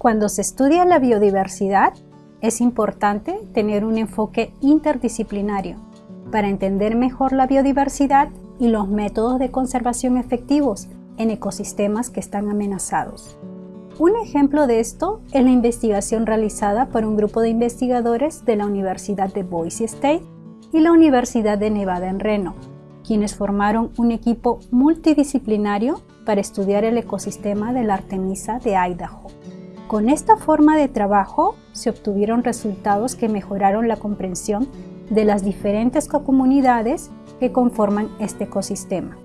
Cuando se estudia la biodiversidad, es importante tener un enfoque interdisciplinario para entender mejor la biodiversidad y los métodos de conservación efectivos en ecosistemas que están amenazados. Un ejemplo de esto es la investigación realizada por un grupo de investigadores de la Universidad de Boise State y la Universidad de Nevada en Reno, quienes formaron un equipo multidisciplinario para estudiar el ecosistema de la Artemisa de Idaho. Con esta forma de trabajo se obtuvieron resultados que mejoraron la comprensión de las diferentes comunidades que conforman este ecosistema.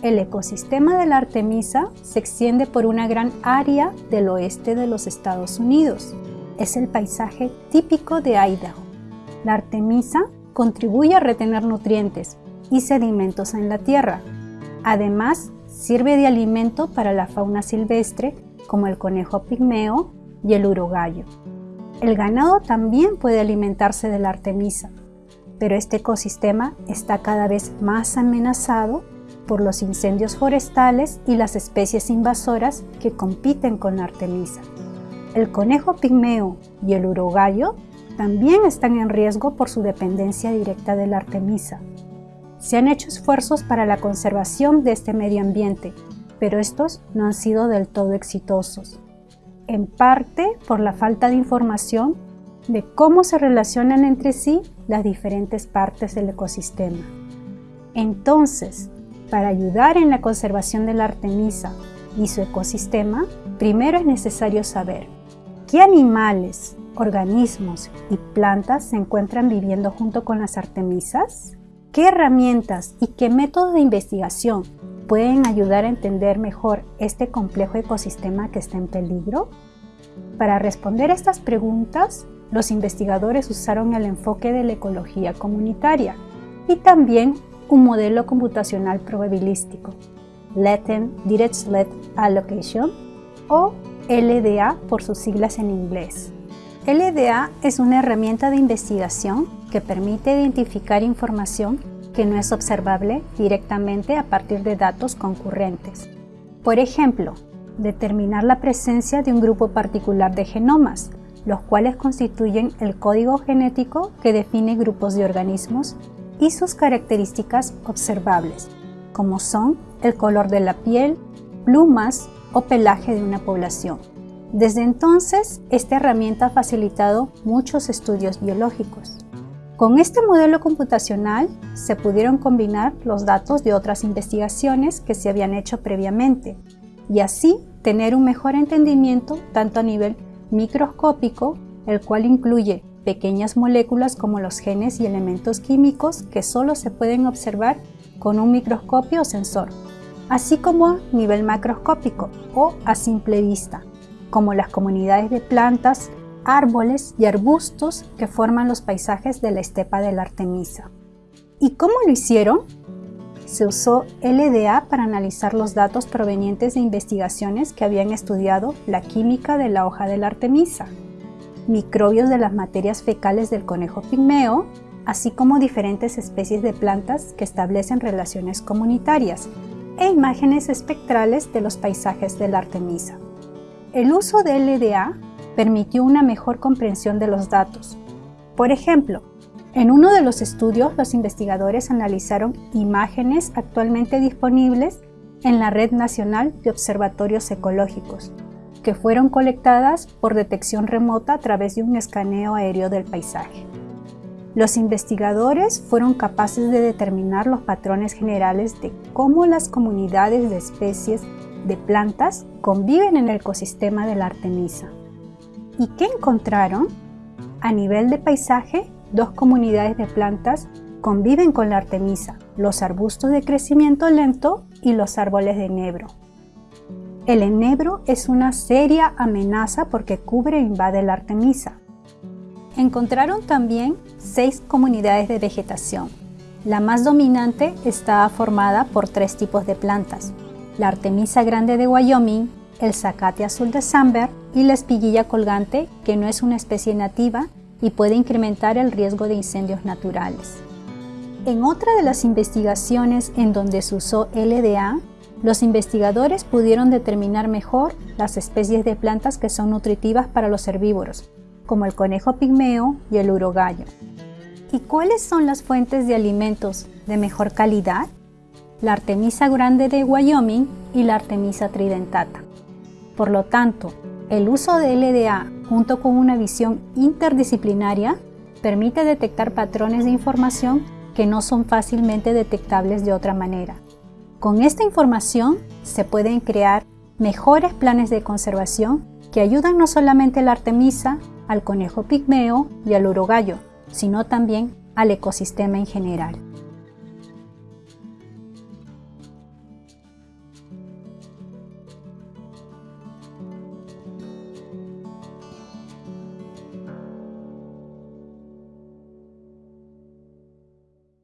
El ecosistema de la Artemisa se extiende por una gran área del oeste de los Estados Unidos. Es el paisaje típico de Idaho. La Artemisa contribuye a retener nutrientes y sedimentos en la tierra. Además, sirve de alimento para la fauna silvestre como el conejo pigmeo y el urogallo. El ganado también puede alimentarse de la Artemisa, pero este ecosistema está cada vez más amenazado por los incendios forestales y las especies invasoras que compiten con la artemisa. El conejo pigmeo y el urogallo también están en riesgo por su dependencia directa de la artemisa. Se han hecho esfuerzos para la conservación de este medio ambiente, pero estos no han sido del todo exitosos, en parte por la falta de información de cómo se relacionan entre sí las diferentes partes del ecosistema. Entonces, para ayudar en la conservación de la artemisa y su ecosistema, primero es necesario saber qué animales, organismos y plantas se encuentran viviendo junto con las artemisas, qué herramientas y qué métodos de investigación pueden ayudar a entender mejor este complejo ecosistema que está en peligro. Para responder a estas preguntas, los investigadores usaron el enfoque de la ecología comunitaria y también un modelo computacional probabilístico, Latent Dirichlet Allocation o LDA por sus siglas en inglés. LDA es una herramienta de investigación que permite identificar información que no es observable directamente a partir de datos concurrentes. Por ejemplo, determinar la presencia de un grupo particular de genomas, los cuales constituyen el código genético que define grupos de organismos y sus características observables, como son el color de la piel, plumas o pelaje de una población. Desde entonces, esta herramienta ha facilitado muchos estudios biológicos. Con este modelo computacional se pudieron combinar los datos de otras investigaciones que se habían hecho previamente y así tener un mejor entendimiento tanto a nivel microscópico, el cual incluye pequeñas moléculas como los genes y elementos químicos que solo se pueden observar con un microscopio o sensor, así como a nivel macroscópico o a simple vista, como las comunidades de plantas, árboles y arbustos que forman los paisajes de la estepa de la Artemisa. ¿Y cómo lo hicieron? Se usó LDA para analizar los datos provenientes de investigaciones que habían estudiado la química de la hoja de la Artemisa, microbios de las materias fecales del conejo pigmeo, así como diferentes especies de plantas que establecen relaciones comunitarias e imágenes espectrales de los paisajes de la Artemisa. El uso de LDA permitió una mejor comprensión de los datos. Por ejemplo, en uno de los estudios los investigadores analizaron imágenes actualmente disponibles en la Red Nacional de Observatorios Ecológicos, que fueron colectadas por detección remota a través de un escaneo aéreo del paisaje. Los investigadores fueron capaces de determinar los patrones generales de cómo las comunidades de especies de plantas conviven en el ecosistema de la Artemisa. ¿Y qué encontraron? A nivel de paisaje, dos comunidades de plantas conviven con la Artemisa, los arbustos de crecimiento lento y los árboles de enebro. El enebro es una seria amenaza porque cubre e invade la artemisa. Encontraron también seis comunidades de vegetación. La más dominante está formada por tres tipos de plantas. La artemisa grande de Wyoming, el zacate azul de Samber y la espiguilla colgante, que no es una especie nativa y puede incrementar el riesgo de incendios naturales. En otra de las investigaciones en donde se usó LDA, los investigadores pudieron determinar mejor las especies de plantas que son nutritivas para los herbívoros, como el conejo pigmeo y el urogallo. ¿Y cuáles son las fuentes de alimentos de mejor calidad? La Artemisa grande de Wyoming y la Artemisa tridentata. Por lo tanto, el uso de LDA junto con una visión interdisciplinaria permite detectar patrones de información que no son fácilmente detectables de otra manera. Con esta información se pueden crear mejores planes de conservación que ayudan no solamente a la artemisa, al conejo pigmeo y al urogallo, sino también al ecosistema en general.